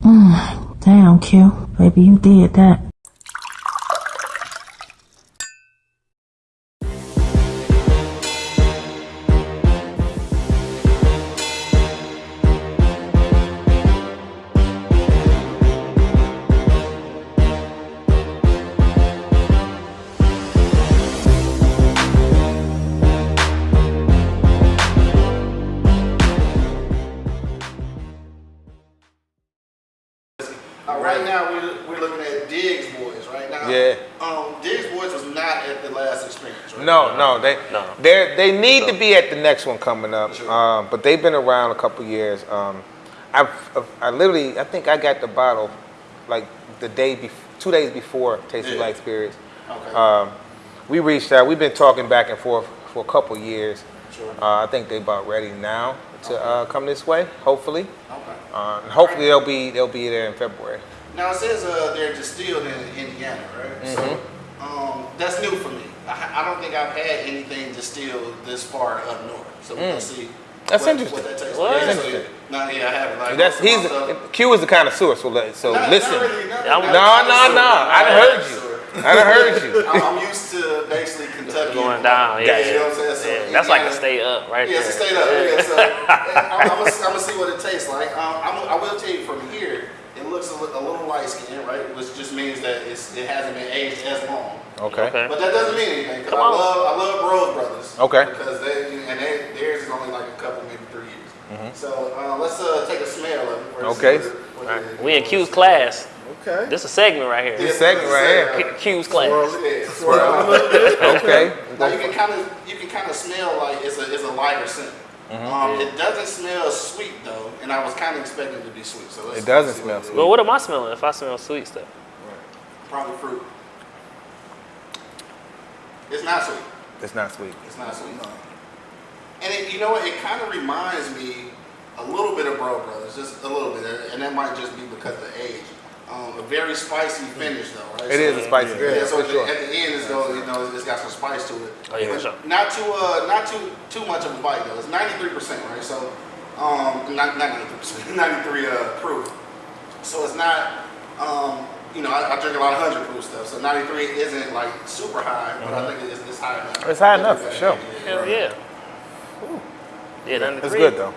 Damn, Q. Baby, you did that. Uh, right now, we're, we're looking at Diggs Boys right now. Yeah. Um, Diggs Boys was not at the last experience, right? No, no, they No. they they need to be at the next one coming up. Sure. Um, but they've been around a couple years. Um, I I literally I think I got the bottle like the day before, two days before Tasty Yeah. Like Spirits. Okay. Um, we reached out. We've been talking back and forth for a couple years. Sure. Uh, I think they about ready now to uh, come this way. Hopefully, okay. Uh, and hopefully they'll be they'll be there in February. Now it says uh, they're distilled in Indiana, right? So Mm-hmm. um, that's new for me. I, I don't think I've had anything distilled this far up north. So we'll see. Mm. That's what, interesting. What that tastes What? like. That's Yeah, so- interesting. No, yeah, I haven't. Like, That's he's my stuff- Q is the kind of source. So let- so Not- listen. Really, not I'm- No, Not no, connoisseur. no. I done Not heard you. Connoisseur. I done heard you. I'm, I'm used to basically Kentucky Going down, yeah. you know what I'm saying? So Yeah, that's like a Indiana- stay up right Yeah, there. it's a stay up. Yeah, so I'm, I'm, gonna, see what it tastes like. Um, I'm, I will tell you from here, it looks a, a little light skinned, right? Which just means that it's, it hasn't been aged as long. Okay. Okay. But that doesn't mean anything. Cause Come I on. love I love Rose Brothers. Okay. Because they and they, theirs is only like a couple, maybe three years. So uh, let's uh, take a smell of it. Okay. see what it- what All it- right. We in Q's class. Okay. This a segment right here. This segment right here. Q- Q's class. Yeah. Swirl a little bit. Okay. Now you can kind of you can kind of smell like it's a it's a lighter scent. Mm-hmm. Um, it doesn't smell sweet though, and I was kind of expecting it to be sweet. So let's, It doesn't see smell sweet. Well, what am I smelling if I smell sweet stuff? is. Probably fruit. It's not sweet. It's not sweet. It's not sweet. And it, you know what? It kind of reminds me a little bit of Bro Brothers, just a little bit, and that might just be because of the age. Um, a very spicy finish though, right? It is a spicy Yeah, finish, so for at the, sure. at the end, it's go, you know, it's got some spice to it. Oh, yeah, for sure. Not too, uh, not too, too much of a bite though. It's ninety three percent, right? So, um, not not ninety three percent, ninety three uh, proof. So it's not, um, you know, I, I drink a lot of hundred proof stuff. So ninety three isn't like super high, but I think it's, it's high enough. Mm-hmm. It's high enough, for sure. Hell yeah. Ooh. Yeah, none of It's good though.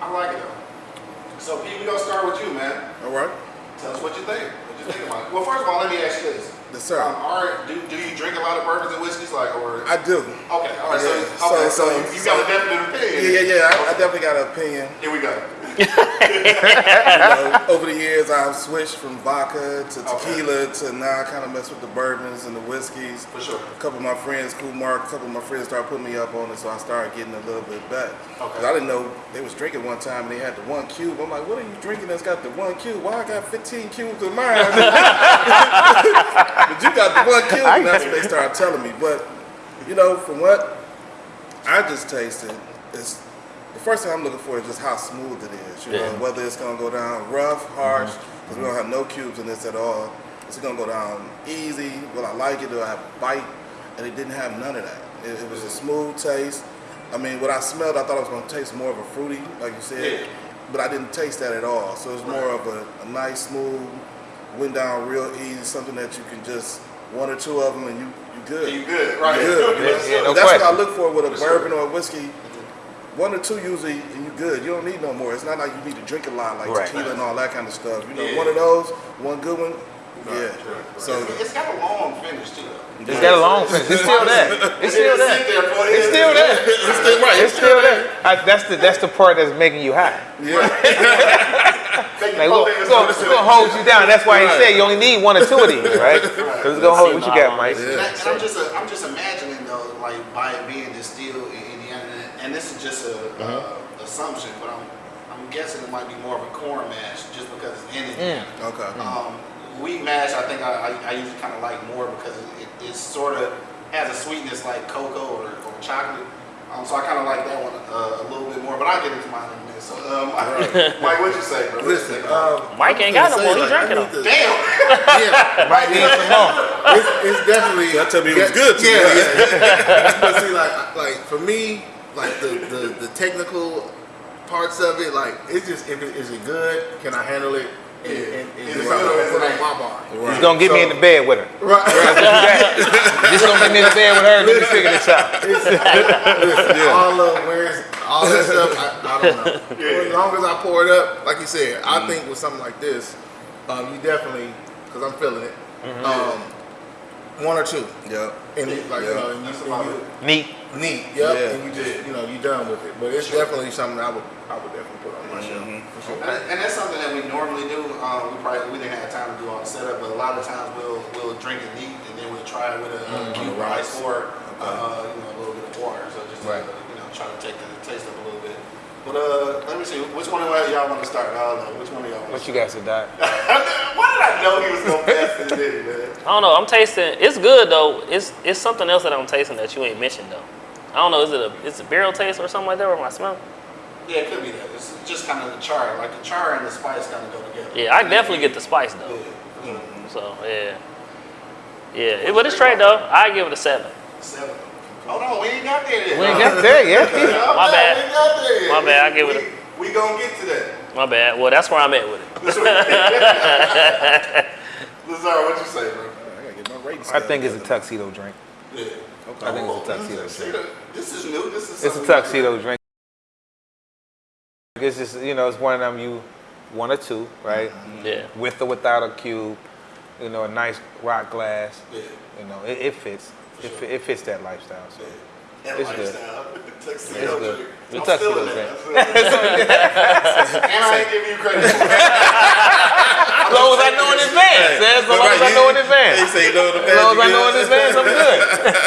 I like it though. So Pete, we gonna start with you, man. All right. Tell us what you think. What you think about it? Well, first of all, let me ask you this. Yes, sir. Um, right, do, do you drink a lot of bourbons and whiskeys, like, or I do. okay, all right, so okay, so- so, so- you, you got a definite opinion. Yeah, yeah, yeah. I, I definitely got an opinion. Here we go. You know, over the years, I've switched from vodka to Okay. tequila to now I kind of mess with the bourbons and the whiskeys. For sure. A couple of my friends, Cool Mark, a couple of my friends started putting me up on it, so I started getting a little bit back. Okay. 'Cause I didn't know they was drinking one time and they had the one cube. I'm like, what are you drinking that's got the one cube? Why I got 15 cubes of mine? but you got the one cube, and that's what they started telling me. But you know, from what I just tasted, it's the first thing I'm looking for is just how smooth it is. You know, whether it's gonna go down rough, harsh, mm-hmm. because we don't have no cubes in this at all. Is it gonna go down easy? Will I like it? Do I have a bite? And it didn't have none of that. It, it was a smooth taste. I mean, what I smelled, I thought it was gonna taste more of a fruity, like you said, Yeah. but I didn't taste that at all. So it's more of a, a nice, smooth, went down real easy, something that you can just one or two of them and you you good. You good, right? Good. You know? so- Yeah, no That's what I look for with a For sure. bourbon or a whiskey. One or two usually, and you good. You don't need no more. It's not like you need to drink a lot, like Right. tequila and all that kind of stuff. You know, Yeah. one of those, one good one, yeah. So It's- it's got a long finish too. though. It's got a long finish. It's still there. It's still Sit there. there It's still there. it's still right. It's still there. I, that's the that's the part that's making you high. yeah. Take Like, your we're, fingers gonna, it's gonna hold you down. That's why he said you only need one or two of these, right? Because it's gonna hold. What you got, Mike? And, I, and I'm just uh, I'm just imagining though, like by it being distilled in Indiana, and this is just a uh, assumption, but I'm I'm guessing it might be more of a corn mash just because it's in Indiana. Okay. Um, wheat mash, I think I, I, I usually kind of like more because it, it, it sort of has a sweetness like cocoa or, or chocolate. Um, so I kind of like that one uh, a little bit more, but I'll get into mine in a minute. So, um, Mike, what'd you say, bro? Listen, um, Mike ain't got no more. gonna He drinking like, I them. need it? to- Yeah, Might need some more. it's, it's definitely. That tell me it was good to Yeah, me. yeah. but see, like, like for me, like the, the the technical parts of it, like it's just if it is it good? Can I handle it? and, and, and Yeah. my bar. He's gonna get me in the bed with her. Right. Just gonna get me in the bed with her and let me figure this out. all of where's all that stuff, I, I don't know. As long as I pour it up, like you said, I think with something like this, um, you definitely, because I'm feeling it, um, one or two. Yep. And it, like, you know, and you, and you Neat. Neat, yep, Yeah. and you just, you know, you done with it. But it's definitely something I would, I would definitely put on my shelf. For sure. And, and that's something that we normally do. Um, we probably we didn't have time to do all the setup, but a lot of times we'll we'll drink it neat and then we'll try it with a uh, cube of ice or uh, you know a little bit of water. So just Right. to, you know try to take the taste up a little bit. But uh, let me see, which one of y'all want to start? I don't know. Which one of y'all? Want What you got to die? Why did I know he was gonna pass this in, man? I don't know. I'm tasting. It's good though. It's it's something else that I'm tasting that you ain't mentioned though. I don't know. Is it a it's a barrel taste or something like that? Or my I smell? Yeah, it could be that. It's just kind of the char, like the char and the spice kind of go together. Yeah, I definitely get the spice though. Yeah. Mm. So yeah, yeah. It, but it's straight though. I give it a seven. Seven. Hold on, we ain't got there yet. We ain't got there yet. Yeah, My bad. We ain't got there yet. My bad, I give it We, we gonna get to that. My bad. Well, that's where I'm at with it. Lazar, what you say, bro? I get my I think it's a tuxedo drink. Yeah. I think it's a tuxedo See, drink. This is new. This is It's a tuxedo drink. It's just, you know, it's one of them you, one or two, right? Mm-hmm. Yeah. With or without a cube, you know, a nice rock glass. Yeah. You know, it, it fits. It, sure. it fits that lifestyle. So. Yeah. That It's good. lifestyle. Tuxedo It's good. drink. The I'm tuxedo stealing drink. that. I'm stealing and I ain't giving you credit. As long as I know in advance, man. As long as I know in He advance. say you know the As long as I know in good. advance, I'm good.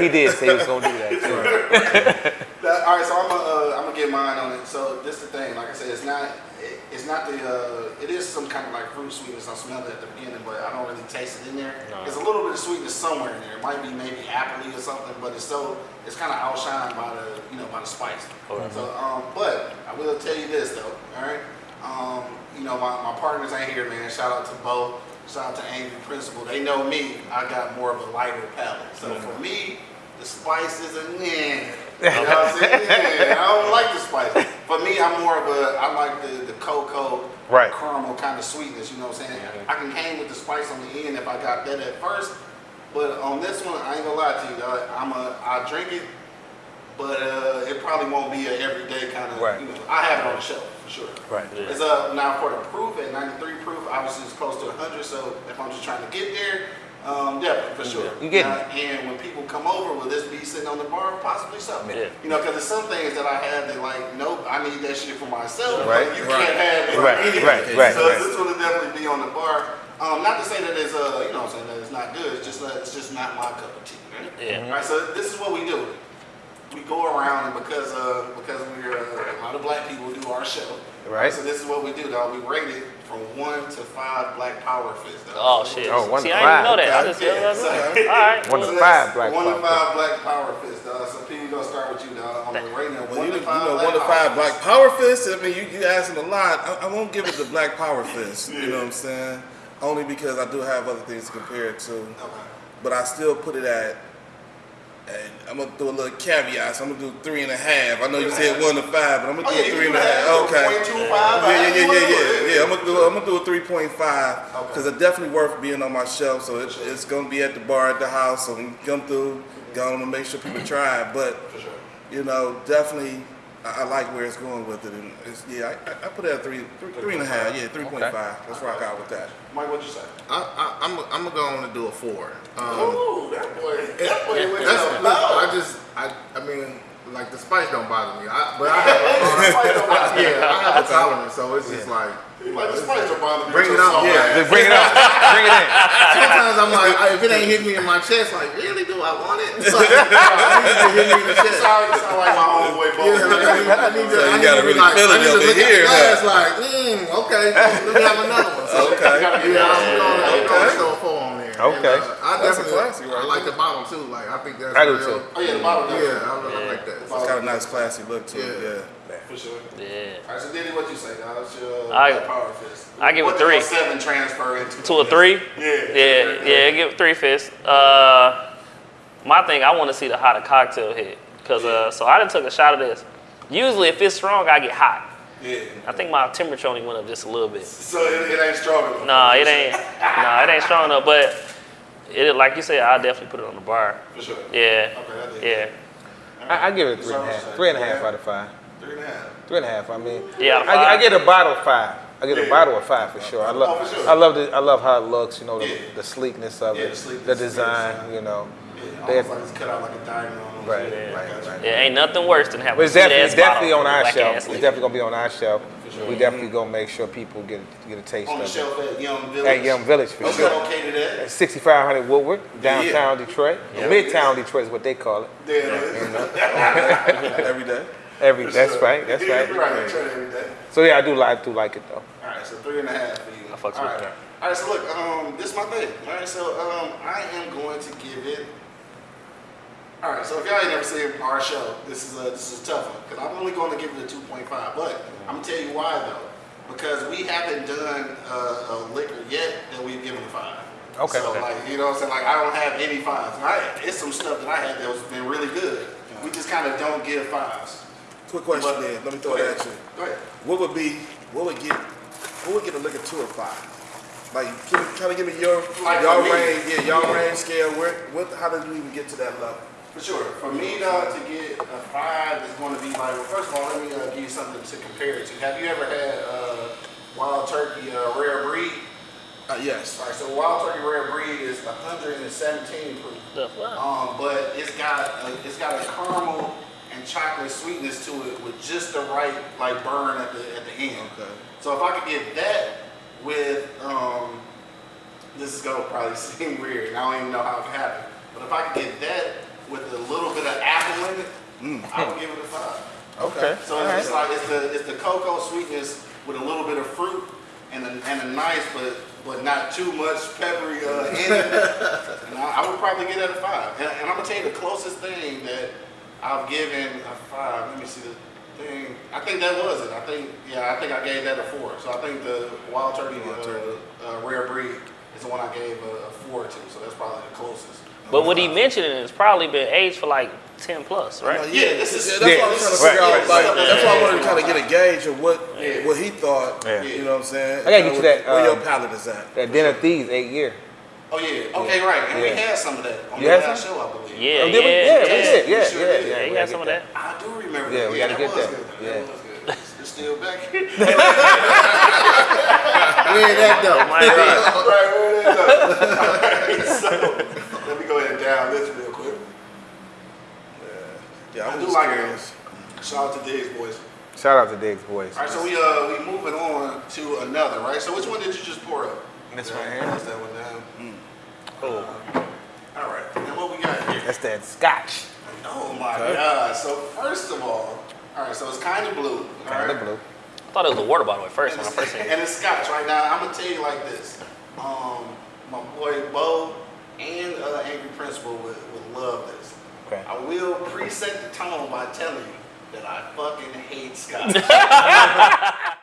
he did say he was gonna do that too. That- all right, so I'm gonna uh, I'm gonna get mine on it. So this is the thing, like I said, it's not it, it's not the uh, it is some kind of like fruit sweetness. I smell it at the beginning, but I don't really taste it in there. No. There's a little bit of sweetness somewhere in there. It might be maybe appley or something, but it's so it's kind of outshined by the you know by the spice. Okay. So um, but I will tell you this though, all right. Um, you know my, my partners ain't here, man. Shout out to Bo. Shout out to Angry Principal. They know me. I got more of a lighter palate. So for me, the spice is a yeah. You know what I'm saying? Yeah, I don't like the spice. For me, I'm more of a, I like the, the cocoa, Right. caramel kind of sweetness, you know what I'm saying? I can hang with the spice on the end if I got that at first. But on this one, I ain't gonna lie to you, dog. I'm a, I drink it, but uh, it probably won't be a everyday kind of, Right. you know, I have it on the shelf, for sure. Right. Yeah. It's uh, now for the proof at 93 proof, obviously it's close to 100, so if I'm just trying to get there, um, definitely, for sure. You getting Now, And when people come over, will this be sitting on the bar? Possibly something. Yeah. You know, because there's some things that I have that like, nope, I need that shit for myself. Right. You Right. can't have it. Right, anyway. right, right, So right. this will definitely be on the bar. Um, not to say that it's uh, you know, I'm saying that it's not good. It's just that it's just not my cup of tea. Right? Yeah. Right. So this is what we do. We go around and because uh, because we're uh, a lot of black people do our show. Right. So this is what we do, dog. We rate it from one to five black power fists. dog. Oh shit. Oh, one See, to I didn't know five. that. I just Yeah, yeah, so- All right. One well, to So five that's black one power to five black power fists, dog. So P, we gonna start with you, dog. On the rating of Well, one you, to you five. know, black one to power five black fists. power fist. I mean, you, you asking a lot. I, I won't give it the black power fist. You know what I'm saying? Only because I do have other things to compare it to. Okay. But I still put it at. And I'm gonna do a little caveat. So I'm gonna do three and a half. I know you said one to five, but I'm gonna Oh, do yeah, three and a have half. Okay. 0.25, Yeah, yeah, yeah, yeah, yeah. Yeah, I'm gonna do. I'm gonna do a three point five Okay. because it's definitely worth being on my shelf. So it, it's gonna be at the bar at the house. So when you come through, gonna make sure people try it. But you know, definitely, I, I like where it's going with it, and it's, yeah, I, I- I put it at three, three, three and a half, yeah, three point five. Let's rock out with that. Mike, what'd you say? I, I, I'm, I'm gonna go on and do a four. Um, Ooh, that boy, that boy went That's, down look, low. I just, I, I mean, like the spice don't bother me. I, but I have, a, Spice don't bother me. yeah, I have a tolerance, so it's just like, Like the spice don't bother me. Bring it on, so yeah. Bring it up. Bring it in. sometimes I'm like, if it ain't hit me in my chest, like, really, do I want it? It's like, I need to hit me in the chest. sound, you sound like my homeboy, Bo. Yeah, I need, to, So you I need gotta really like, feel it need to over look at here, glass like, mm, okay, let me have another one. So, Okay. Yeah, I'm going, I'm going Okay. And, uh, I That's a definitely, classic right I like the bottom too. Like, I think that's I do real. too. Oh yeah, the bottle. does. Yeah, I, I like that. It's got a nice classy look to it, Yeah. yeah. for sure. Yeah. All right, so Diddy, what you say, dog? What's your I- black power fist? I give it What did three. your Seven transfer into To a three? Yeah. Yeah, yeah, give it three fists. Uh, my thing, I want to see the hotter cocktail hit. Cause uh, so I done took a shot of this. Usually, if it's strong, I get hot. Yeah. I think my temperature only went up just a little bit. So it, it ain't strong enough. Nah, it ain't. Nah, it ain't strong enough. But it, like you said, I'll definitely put it on the bar. For sure. Yeah. Okay, I dig Yeah. I, I give it a three and a So- half. Three and a half out of five. Three and a half. Three and a half. I mean, Yeah, out I, I get a bottle of five. I get a bottle of five for sure. I oh, love, Oh, sure. I love the, I love how it looks. You know, the, Yeah. the sleekness of Yeah, it, the sleekness, the design. design. You know, Yeah, They- almost like it's cut out like a diamond on them. Right, Yeah, right, I got you. right. Yeah, ain't nothing worse than having but a it's definitely, it's definitely on our with shelf. It's ass definitely gonna be on our shelf. sure. We definitely gonna make sure people get get a taste On of it. shelf at Yum Village. At Yum Village for Okay, sure. located at. At 6500 Woodward, downtown Detroit, Midtown Detroit is what they call it. There it is. Every day. Every For that's sure. right, that's Yeah, right. you're right. I try it every day. So yeah, I do like, do like it though. All right, so three and a half for you. I fucks All with right. that. All right, so look, um, this is my thing. All right, so um, I am going to give it. All right, so if y'all ain't never seen our show, this is a this is a tough one because I'm only going to give it a 2.5. But I'm gonna tell you why though, because we haven't done uh, a liquor yet that we've given a five. Okay. So Okay. like, you know what I'm saying? Like I don't have any fives. And I, it's some stuff that I had that was been really good. We just kind of don't give fives. Quick question But- then. Let me throw it at you. Go ahead. What would be, what would get, what would get a liquor to a five? Like, can you kind of give me your, Like y'all range, yeah, y'all Yeah. range scale, where, what, how did you even get to that level? For sure. For me, though, to get a five is going to be like, well, first of all, let me uh, give you something to compare it to. Have you ever had uh, Wild Turkey uh, Rare Breed? Uh, yes. All right, so Wild Turkey Rare Breed is 117 proof. The fuck? Um, but it's got a, it's got a caramel and chocolate sweetness to it with just the right like burn at the at the end. Okay. So if I could get that with um, this is gonna probably seem weird, and I don't even know how it happened. But if I could get that with a little bit of apple in it, I would give it a five. Okay. So it's just like it's the it's the cocoa sweetness with a little bit of fruit and a, and a nice but but not too much peppery uh, in it. and I, I would probably get that a five. And, and I'm gonna tell you the closest thing that I've given a five. Let me see the thing. I think that was it. I think yeah. I think I gave that a four. So I think the wild turkey, Wild turkey. Uh, uh, rare breed is the one I gave a, a four to. So that's probably the closest. But what he mentioned is probably been aged for like 10 plus, right? Yeah, this is- yeah, that's what I'm trying to figure right, out. right, Like, right. that's why I wanted to kind of get a gauge of what Yeah. what he thought. Yeah. You know what I'm saying? I gotta get you that, Where your um, palate is at. That dinner thieves eight year. Oh yeah. Okay, right. And we had some of that on the last show, I believe. Yeah, Oh, did we? yeah, Yeah, we yeah. did. Yeah, We sure yeah, did. yeah. Yeah, he we had gotta some of get that. I do remember Yeah, we gotta get that. good. Yeah. That was good. It's still back. Where that though? Might be. right, where it is up. so, let go ahead and down this real quick. Yeah, I I was do just like curious. it. Shout out to Diggs boys. Shout out to Diggs boys. All right, so we uh we moving on to another, right? So which one did you just pour up? This Yeah, one here. Pass that one down. Oh. All right. And what we got here? That's that Scotch. Oh my God. So first of all, all right. So it's kind of blue. all Kind of right? blue. I thought it was a water bottle at first And when I it's, first seen it. and it's scotch right now. I'm gonna tell you like this. Um, my boy Bo and uh, Angry Principal would, would love this. Okay. I will preset the tone by telling you that I fucking hate scotch.